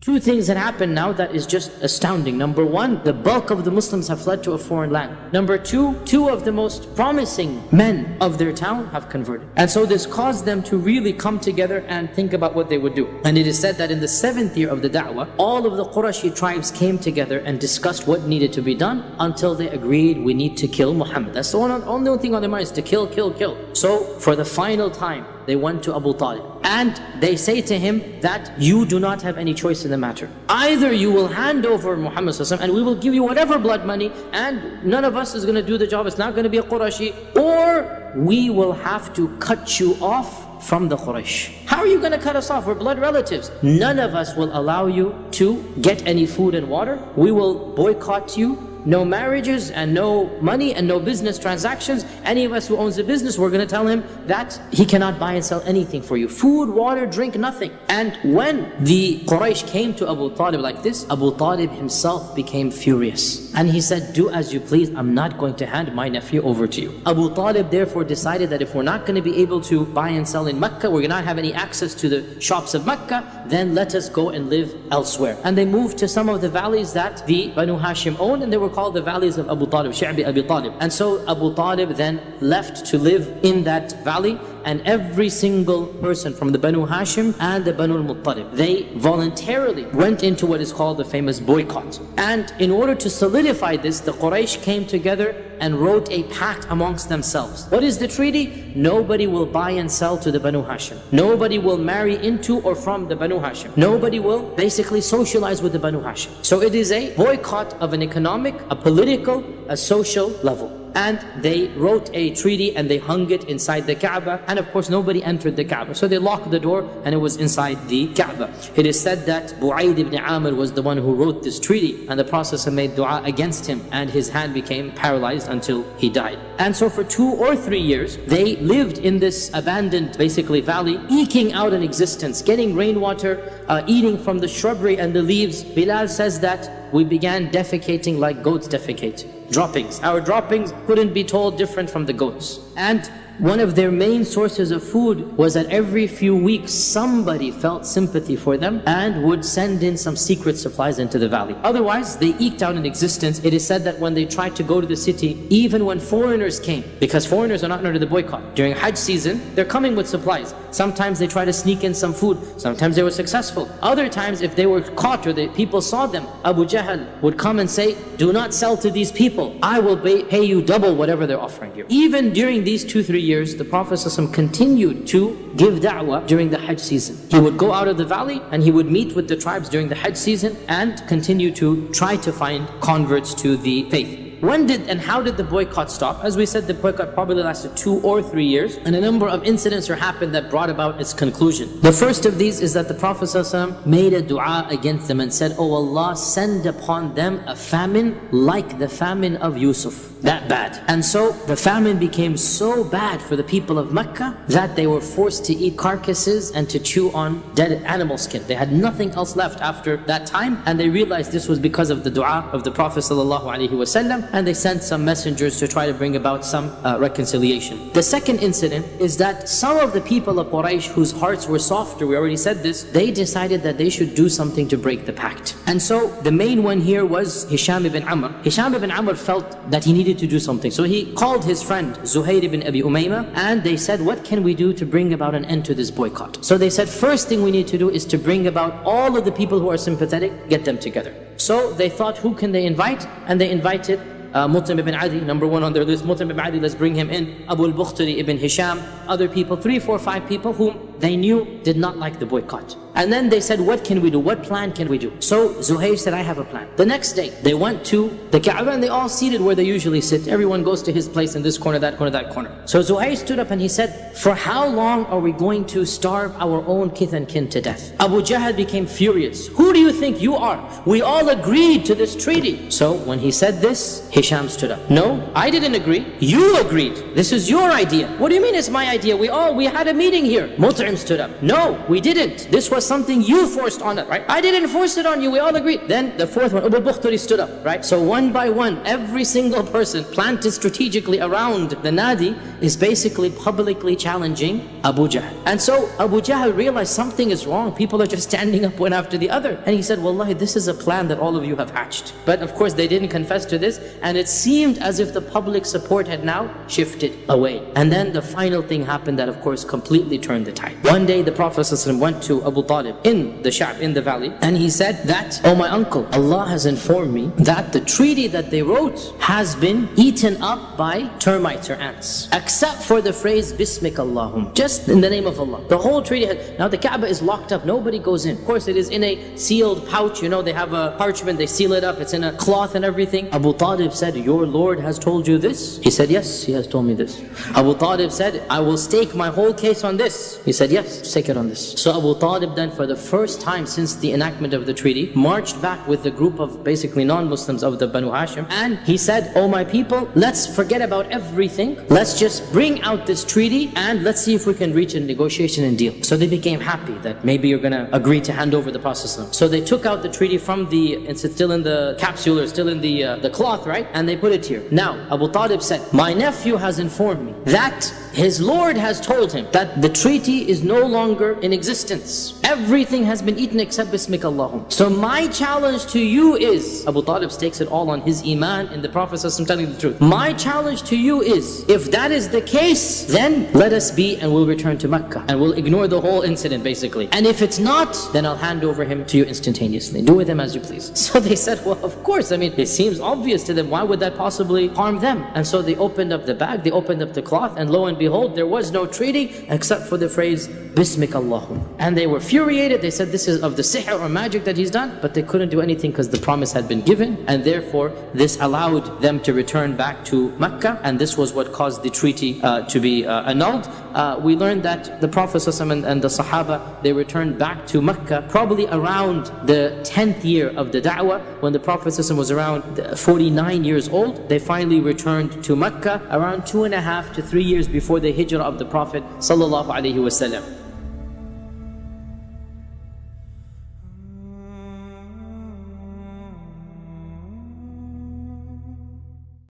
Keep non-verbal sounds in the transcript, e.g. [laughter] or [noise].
Two things that happened now that is just astounding. Number one, the bulk of the Muslims have fled to a foreign land. Number two, two of the most promising men of their town have converted. And so this caused them to really come together and think about what they would do. And it is said that in the seventh year of the da'wah, all of the Qurashi tribes came together and discussed what needed to be done until they agreed we need to kill Muhammad. That's the one, only thing on their mind is to kill, kill, kill. So for the final time, they went to Abu Talib. And they say to him that you do not have any choice in the matter. Either you will hand over Muhammad and we will give you whatever blood money and none of us is going to do the job. It's not going to be a Qurashi. Or we will have to cut you off from the Quraysh. How are you going to cut us off? We're blood relatives. None of us will allow you to get any food and water. We will boycott you no marriages and no money and no business transactions. Any of us who owns a business, we're going to tell him that he cannot buy and sell anything for you. Food, water, drink, nothing. And when the Quraysh came to Abu Talib like this, Abu Talib himself became furious. And he said, do as you please, I'm not going to hand my nephew over to you. Abu Talib therefore decided that if we're not going to be able to buy and sell in Mecca, we're going to not have any access to the shops of Mecca, then let us go and live elsewhere. And they moved to some of the valleys that the Banu Hashim owned and they were called the valleys of Abu Talib, Shi'bi Abu Talib. And so Abu Talib then left to live in that valley and every single person from the Banu Hashim and the Banu al-Muttalib, they voluntarily went into what is called the famous boycott. And in order to solidify this, the Quraysh came together and wrote a pact amongst themselves. What is the treaty? Nobody will buy and sell to the Banu Hashim. Nobody will marry into or from the Banu Hashim. Nobody will basically socialize with the Banu Hashim. So it is a boycott of an economic, a political, a social level and they wrote a treaty and they hung it inside the Kaaba. And of course nobody entered the Kaaba. So they locked the door and it was inside the Kaaba. It is said that Bu'aid ibn Amr was the one who wrote this treaty and the Prophet made dua against him and his hand became paralyzed until he died. And so for two or three years they lived in this abandoned basically valley eking out an existence getting rainwater uh, eating from the shrubbery and the leaves. Bilal says that we began defecating like goats defecate droppings. Our droppings couldn't be told different from the goats. And one of their main sources of food was that every few weeks somebody felt sympathy for them and would send in some secret supplies into the valley. Otherwise, they eked out an existence. It is said that when they tried to go to the city, even when foreigners came, because foreigners are not under the boycott, during Hajj season, they're coming with supplies. Sometimes they try to sneak in some food. Sometimes they were successful. Other times, if they were caught or the people saw them, Abu Jahl would come and say, do not sell to these people. I will pay you double whatever they're offering you. Even during these two, three years, the Prophet continued to give da'wah during the Hajj season. He would go out of the valley and he would meet with the tribes during the Hajj season and continue to try to find converts to the faith. When did and how did the boycott stop? As we said, the boycott probably lasted two or three years, and a number of incidents happened that brought about its conclusion. The first of these is that the Prophet ﷺ made a dua against them and said, Oh Allah, send upon them a famine like the famine of Yusuf. That bad. And so the famine became so bad for the people of Mecca that they were forced to eat carcasses and to chew on dead animal skin. They had nothing else left after that time, and they realized this was because of the dua of the Prophet ﷺ and they sent some messengers to try to bring about some uh, reconciliation. The second incident is that some of the people of Quraysh whose hearts were softer, we already said this, they decided that they should do something to break the pact. And so the main one here was Hisham ibn Amr. Hisham ibn Amr felt that he needed to do something. So he called his friend Zuhair ibn Abi Umayma and they said, what can we do to bring about an end to this boycott? So they said, first thing we need to do is to bring about all of the people who are sympathetic, get them together. So they thought, who can they invite? And they invited uh, Mut'im ibn Adi, number one on their list. Mut'im ibn Adi, let's bring him in. Abu al-Bukhtari ibn Hisham, other people, three, four, five people whom they knew did not like the boycott. And then they said, what can we do? What plan can we do? So Zuhair said, I have a plan. The next day, they went to the Kaaba and they all seated where they usually sit. Everyone goes to his place in this corner, that corner, that corner. So Zuhair stood up and he said, for how long are we going to starve our own kith and kin to death? Abu Jahl became furious. Who do you think you are? We all agreed to this treaty. So when he said this, Hisham stood up. No, I didn't agree. You agreed. This is your idea. What do you mean it's my idea? We all, we had a meeting here. Mut'im stood up. No, we didn't. This was something you forced on us, right? I didn't force it on you, we all agreed. Then the fourth one, Abu Bukhtari stood up, right? So one by one, every single person planted strategically around the Nadi is basically publicly challenging Abu Jahl. And so Abu Jahl realized something is wrong. People are just standing up one after the other. And he said, Wallahi, this is a plan that all of you have hatched. But of course, they didn't confess to this. And it seemed as if the public support had now shifted away. And then the final thing happened that, of course, completely turned the tide. One day, the Prophet went to Abu Talib in the Sha'b, in the valley, and he said that, Oh my uncle, Allah has informed me that the treaty that they wrote has been eaten up by termites or ants. Except for the phrase, Bismik Allahum, just in the name of Allah. The whole treaty, had, now the Kaaba is locked up, nobody goes in. Of course, it is in a sealed pouch, you know, they have a parchment, they seal it up, it's in a cloth and everything. Abu Talib said, Your Lord has told you this? He said, Yes, he has told me this. Abu Talib said, I will stake my whole case on this. He said, Yes, stake it on this. So Abu Talib then, for the first time since the enactment of the treaty, marched back with the group of basically non-Muslims of the Banu Hashim, and he said, Oh my people, let's forget about everything. Let's just bring out this treaty and let's see if we can reach a negotiation and deal. So they became happy that maybe you're going to agree to hand over the Prophet So they took out the treaty from the, it's still in the capsule or still in the, uh, the cloth, right? And they put it here. Now, Abu Talib said, my nephew has informed me that his Lord has told him that the treaty is no longer in existence. Everything has been eaten except Bismik Allahum. So my challenge to you is, Abu Talib stakes it all on his iman and the Prophet I'm telling the truth. My challenge to you is, if that is the case, then let us be and we'll return to Mecca. And we'll ignore the whole incident basically. And if it's not, then I'll hand over him to you instantaneously. Do with him as you please. [laughs] So they said, well, of course. I mean, it seems obvious to them. Why would that possibly harm them? And so they opened up the bag, they opened up the cloth, and lo and behold, there was no treaty except for the phrase, Bismik Allahum. And they were furiated. They said this is of the sihr or magic that he's done, but they couldn't do anything because the promise had been given. And therefore, this allowed them to return back to Mecca. And this was what caused the treaty uh, to be uh, annulled. Uh, we learned that the Prophet and, and the Sahaba, they returned back to Mecca probably around the 10th year of the da'wah. When the Prophet was around 49 years old, they finally returned to Mecca around two and a half to three years before the hijrah of the Prophet sallallahu alaihi wasallam.